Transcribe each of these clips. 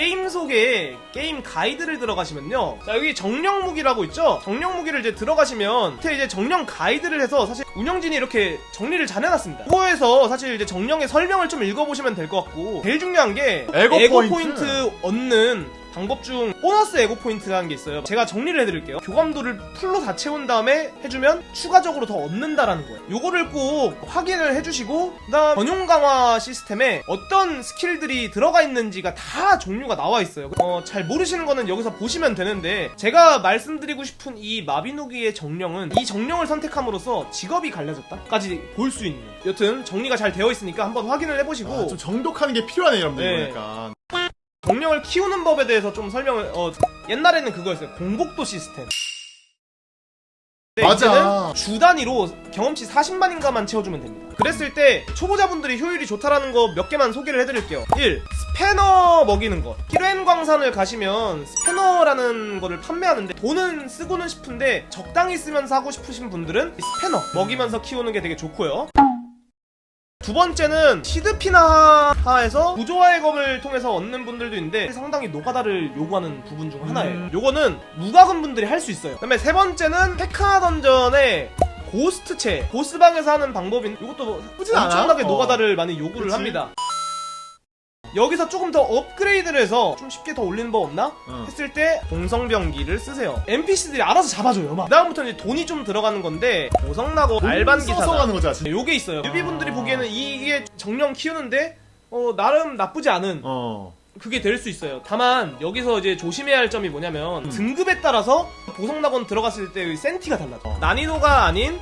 게임 속에 게임 가이드를 들어가시면요. 자, 여기 정령 무기라고 있죠? 정령 무기를 이제 들어가시면 밑에 이제 정령 가이드를 해서 사실 운영진이 이렇게 정리를 잘 해놨습니다. 그거에서 사실 이제 정령의 설명을 좀 읽어보시면 될 것 같고 제일 중요한 게 에고 포인트. 포인트 얻는 방법 중 보너스 에고 포인트라는 게 있어요. 제가 정리를 해드릴게요. 교감도를 full로 다 채운 다음에 해주면 추가적으로 더 얻는다라는 거예요. 요거를 꼭 확인을 해주시고 그 다음 전용 강화 시스템에 어떤 스킬들이 들어가 있는지가 다 종류가 나와 있어요. 어, 잘 모르시는 거는 여기서 보시면 되는데 제가 말씀드리고 싶은 이 마비노기의 정령은 이 정령을 선택함으로써 직업이 갈려졌다까지 볼 수 있는. 여튼 정리가 잘 되어 있으니까 한번 확인을 해보시고 아, 좀 정독하는 게 필요하네 여러분들 네. 그러니까 정령을 키우는 법에 대해서 좀 설명을 어 옛날에는 그거였어요. 공복도 시스템. 맞아. 주 단위로 경험치 40만인가만 채워주면 됩니다. 그랬을 때 초보자분들이 효율이 좋다라는 거 몇 개만 소개를 해드릴게요. 1. 스패너 먹이는 것 키로엔 광산을 가시면 스패너라는 거를 판매하는데 돈은 쓰고는 싶은데 적당히 쓰면서 하고 싶으신 분들은 이 스패너 먹이면서 키우는 게 되게 좋고요 두 번째는 시드피나하에서 구조화의 검을 통해서 얻는 분들도 있는데 상당히 노가다를 요구하는 부분 중 하나예요. 음. 요거는 무과금 분들이 할 수 있어요. 그 다음에 세 번째는 페카 dungeon의 고스트체 보스방에서 하는 방법인 이것도 나쁘진 않아. 엄청나게 어. 노가다를 많이 요구를 그치. 합니다. 여기서 조금 더 업그레이드를 해서 좀 쉽게 더 올리는 법 없나? 응. 했을 때 공성병기를 쓰세요. NPC들이 알아서 잡아줘요. 막. 그다음부터는 이제 돈이 좀 들어가는 건데 보성나고 알반 기사단. 가는 거잖아 진짜. 네, 요게 있어요. newbie분들이 아. 보기에는 이게 정령 키우는데 어 나름 나쁘지 않은 어. 그게 될 수 있어요. 다만 여기서 이제 조심해야 할 점이 뭐냐면 음. 등급에 따라서 보성낙원 들어갔을 때의 센티가 달라져. 어. 난이도가 아닌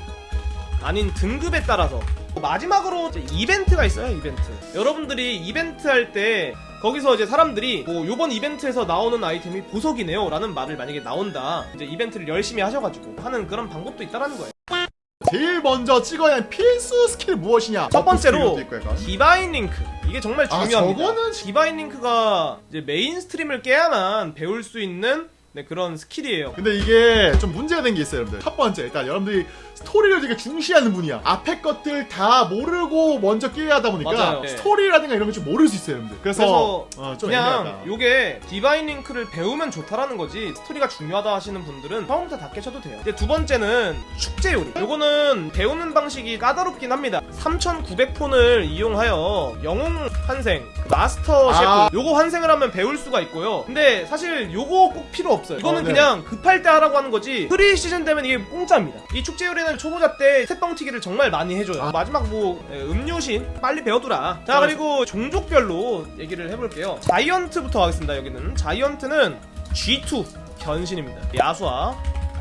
아닌 등급에 따라서 마지막으로 이벤트가 있어요. 이벤트. 여러분들이 이벤트 할 때 거기서 이제 사람들이 뭐 요번 이벤트에서 나오는 아이템이 보석이네요 라는 말을 만약에 나온다 이제 이벤트를 열심히 하셔가지고 하는 그런 방법도 있다라는 거예요 제일 먼저 찍어야 하는 필수 스킬 무엇이냐? 첫 번째로. Divine Link 이게 정말 아, 중요합니다. 저거는 Divine Link가 이제 main stream을 깨야만 배울 수 있는 네, 그런 스킬이에요. 근데 이게 좀 문제가 된 게 있어요, 여러분들. 첫 번째, 일단 여러분들이 스토리를 되게 중시하는 분이야. 앞에 것들 다 모르고 먼저 깨야 하다 보니까 맞아요. 네. 스토리라든가 이런 걸 좀 모를 수 있어요, 여러분들. 그래서, 그래서 어, 좀 그냥. 요게 Divine Link를 배우면 좋다라는 거지 스토리가 중요하다 하시는 분들은 처음부터 다 깨셔도 돼요. 이제 두 번째는 축제 요리. 요거는 배우는 방식이 까다롭긴 합니다. 3,900폰을 이용하여 영웅 환생, 그 마스터 셰프 아. 요거 환생을 하면 배울 수가 있고요. 근데 사실 요거 꼭 필요 없 어요. 이거는 어, 네. 그냥 급할 때 하라고 하는 거지. free season 되면 이게 공짜입니다. 이 축제 요리는 초보자 때 새뻥튀기를 정말 많이 해줘요. 아. 마지막 뭐 예, 음료신 빨리 배워두라. 자 그리고 종족별로 얘기를 해볼게요. Giant부터 하겠습니다. 여기는 Giant는 G2 변신입니다. 야수화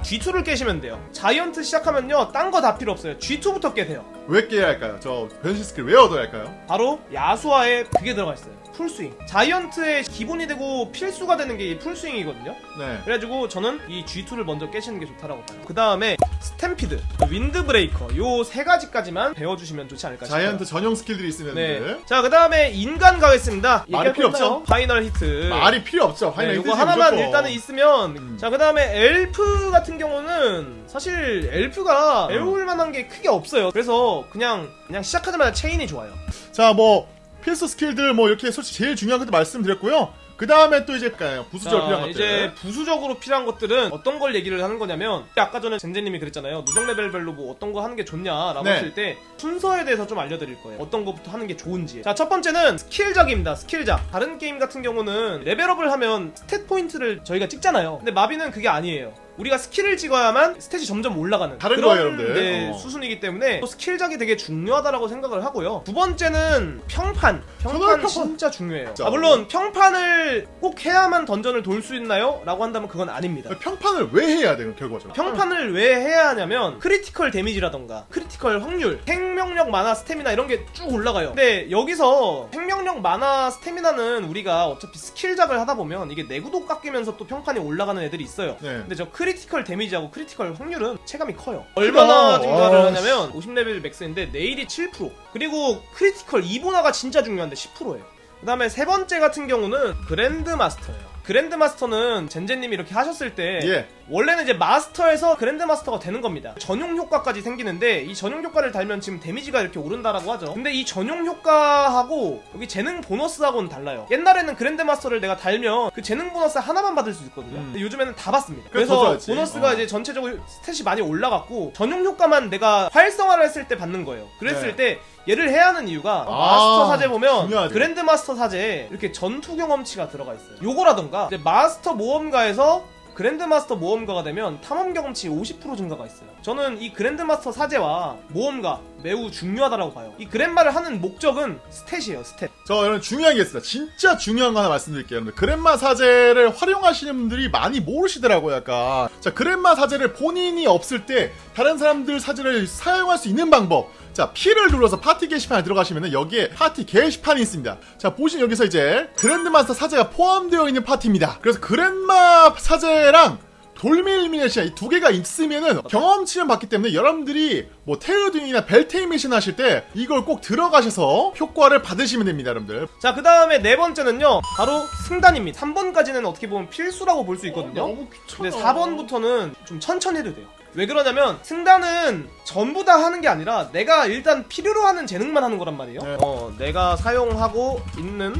G2를 깨시면 돼요. Giant 시작하면요, 딴 거 다 필요 없어요. G2부터 깨세요. 왜 깨야 할까요? 저 변신 스킬 왜 얻어야 할까요? 바로 야수화에 그게 들어가 있어요. Full Swing. Giant의 기본이 되고 필수가 되는 게이 Full Swing이거든요. 네. 그래가지고 저는 이 G2를 먼저 깨시는 게 좋다라고 봐요. 그 다음에 Stampede, Wind Breaker 요 세 가지까지만 배워주시면 좋지 않을까 싶어요. Giant 전용 스킬들이 있으면 네. 여러분들. 자, 그 다음에 인간 가겠습니다. 말이 필요 없나요? Final Hit. 말이 필요 없죠. 네, Final 요거 Hit지, 하나만 무조건. 일단은 있으면 음. 자 그 다음에 엘프 같은 경우는 사실 엘프가 음. 배울 만한 게 크게 없어요. 그래서 그냥 그냥 시작하자마자 체인이 좋아요. 자, 뭐 필수 스킬들 뭐 이렇게 솔직히 제일 중요한 것도 말씀드렸고요. 그 다음에 또 이제 부수적으로 필요한 것들. 이제 부수적으로 필요한 것들은 어떤 걸 얘기를 하는 거냐면 아까 전에 젠제님이 그랬잖아요. 누적 레벨별로 뭐 어떤 거 하는 게 좋냐라고 네. 했을 때 순서에 대해서 좀 알려드릴 거예요. 어떤 것부터 하는 게 좋은지. 자 첫 번째는 스킬작입니다. 스킬작. 다른 게임 같은 경우는 level up을 하면 stat 포인트를 저희가 찍잖아요. 근데 마비는 그게 아니에요. 우리가 스킬을 찍어야만 stat이 점점 올라가는 다른 그런 거예요, 여러분들. 네, 어. 수순이기 때문에 또 스킬작이 되게 중요하다라고 생각을 하고요. 두 번째는 평판. 평판 평판- 진짜 중요해요. 진짜. 아, 물론 평판을 꼭 해야만 dungeon을 돌 수 있나요? 라고 한다면 그건 아닙니다. 평판을 왜 해야 돼요, 결과적으로? 평판을 왜 해야 하냐면 critical damage라던가 critical 확률, 생명력, 마나, 스태미나 이런 게 쭉 올라가요. 근데 여기서 생명력, 마나, 스태미나는 우리가 어차피 스킬작을 하다 보면 이게 내구도 깎이면서 또 평판이 올라가는 애들이 있어요. 네. 근데 저 critical damage하고 critical 확률은 체감이 커요. 얼마나 증가를 와, 하냐면 50레벨 max인데 내일이 7% 그리고 critical 이보나가 진짜 중요한데 10%예요. 그 다음에 세 번째 같은 경우는 grand master예요. grand master는 젠제님이 이렇게 하셨을 때 예. 원래는 이제 마스터에서 grand master가 되는 겁니다. 전용 효과까지 생기는데 이 전용 효과를 달면 지금 damage가 이렇게 오른다라고 하죠. 근데 이 전용 효과하고 여기 재능 보너스하고는 달라요. 옛날에는 grand master를 내가 달면 그 재능 보너스 하나만 받을 수 있거든요. 음. 근데 요즘에는 다 받습니다. 그래서. 보너스가 어. 이제 전체적으로 stat이 많이 올라갔고 전용 효과만 내가 활성화를 했을 때 받는 거예요. 그랬을 네. 때 얘를 해야 하는 이유가 아, 마스터 사제 보면 중요하죠. grand master 사제에 이렇게 전투 경험치가 들어가 있어요. 요거라던가 이제 마스터 모험가에서 grand master 모험가가 되면 탐험 경험치 50% 증가가 있어요. 저는 이 grand master 사제와 모험가 매우 중요하다고 봐요. 이 그랜마를 하는 목적은 stat이에요, stat. 저 여러분 중요한 게 있습니다. 진짜 중요한 거 하나 말씀드릴게요. 여러분 그랜마 사제를 활용하시는 분들이 많이 모르시더라고요. 약간 자 그랜마 사제를 본인이 없을 때 다른 사람들 사제를 사용할 수 있는 방법. 자 P를 눌러서 파티 게시판에 들어가시면 여기에 파티 게시판이 있습니다. 자 보시면 여기서 이제 grand master 사제가 포함되어 있는 파티입니다. 그래서 그랜마 사제 랑 돌밀미네시아 이 두 개가 있으면은 경험치를 받기 때문에 여러분들이 뭐 테우딩이나 벨테임 미션 하실 때 이걸 꼭 들어가셔서 효과를 받으시면 됩니다, 여러분들. 자, 그 다음에 네 번째는요, 바로 승단입니다. 3번까지는 어떻게 보면 필수라고 볼 수 있거든요. 어, 너무 귀찮아. 근데 4번부터는 좀 천천히 해도 돼요. 왜 그러냐면 승단은 전부 다 하는 게 아니라 내가 일단 필요로 하는 재능만 하는 거란 말이에요. 네. 어, 내가 사용하고 있는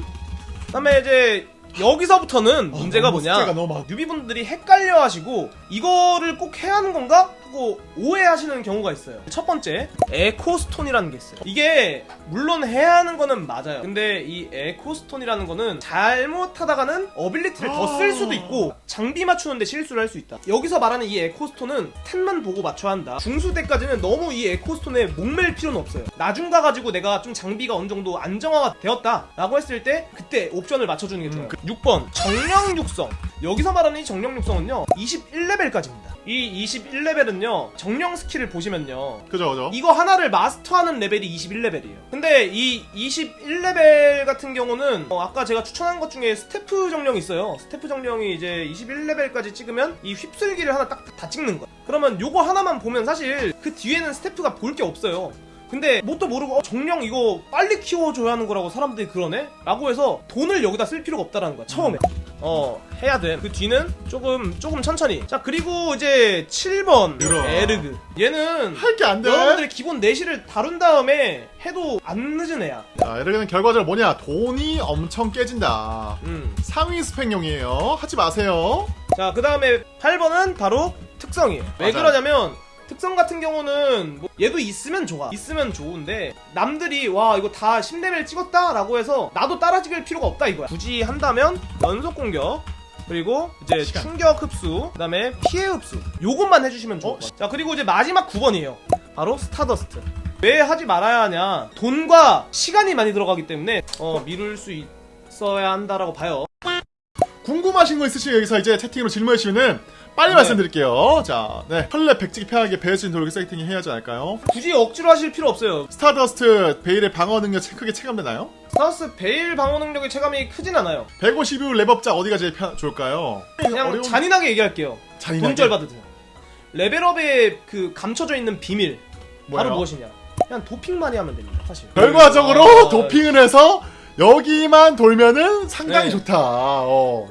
그다음에 이제 여기서부터는 문제가 아, 너무 뭐냐? newbie분들이 헷갈려 하시고 이거를 꼭 해야 하는 건가? 하고 오해하시는 경우가 있어요. 첫 번째, Echo Stone이라는 게 있어요. 이게 물론 해야 하는 거는 맞아요. 근데 이 Echo Stone이라는 거는 잘못하다가는 ability를 더 쓸 수도 있고 장비 맞추는데 실수를 할 수 있다. 여기서 말하는 이 Echo Stone은 템만 보고 맞춰야 한다. 중수 때까지는 너무 이 Echo Stone에 목맬 필요는 없어요. 나중 가가지고 내가 좀 장비가 어느 정도 안정화가 되었다 라고 했을 때 그때 옵션을 맞춰주는 게 좋아요. 6번 정령 육성. 여기서 말하는 이 정령 육성은요 21레벨까지입니다. 이 21레벨은요 정령 스킬을 보시면요 그죠, 그죠. 이거 하나를 마스터하는 레벨이 21레벨이에요. 근데 이 21레벨 같은 경우는 어, 아까 제가 추천한 것 중에 스태프 정령이 있어요. 스태프 정령이 이제 21레벨까지 찍으면 이 휩쓸기를 하나 딱 다 찍는 거야. 그러면 요거 하나만 보면 사실 그 뒤에는 스태프가 볼 게 없어요. 근데 뭣도 모르고 어, 정령 이거 빨리 키워줘야 하는 거라고 사람들이 그러네? 라고 해서 돈을 여기다 쓸 필요가 없다라는 거야 처음에 어 해야 돼그 뒤는 조금 조금 천천히 자 그리고 이제 7번 늘어. 에르그 얘는 할 게 안 돼. 여러분들이 기본 내실을 다룬 다음에 해도 안 늦은 애야 자, 이렇게는 결과적으로 뭐냐? 돈이 엄청 깨진다. 음. 상위 스펙용이에요. 하지 마세요. 자, 그 다음에 8번은 바로 특성이에요. 왜 맞아요. 그러냐면, 특성 같은 경우는 뭐 얘도 있으면 좋아. 있으면 좋은데 남들이 와 이거 다 10레벨 찍었다 라고 해서 나도 따라 찍을 필요가 없다 이거야. 굳이 한다면 연속 공격 그리고 이제 시간. 충격 흡수 그 다음에 피해 흡수 요것만 해주시면 좋을 어? 것 같아요. 자 그리고 이제 마지막 9번이에요. 바로 스타더스트. 왜 하지 말아야 하냐? 돈과 시간이 많이 들어가기 때문에 어 미룰 수 있어야 한다라고 봐요. 궁금하신 거 있으시면 여기서 이제 채팅으로 질문해 주시면은 빨리 네. 말씀드릴게요. 자, 네. 헐레 백지기 편하게 배울 수 있는 도로 세팅이 해야지 않을까요? 굳이 억지로 하실 필요 없어요. 스타더스트 베일의 방어 능력 크게 체감되나요? 스타스 베일 방어 능력의 체감이 크진 않아요. 152 랩업자 어디가 제일 편, 좋을까요? 그냥 어려운- 잔인하게 얘기할게요. 잔인하게? 돈절 받으세요. 레벨업에 그 감춰져 있는 비밀 바로 뭐예요? 무엇이냐? 그냥 도핑 많이 하면 됩니다. 사실. 결과적으로 아, 도핑을 해서 여기만 돌면은 상당히 네. 좋다. 어.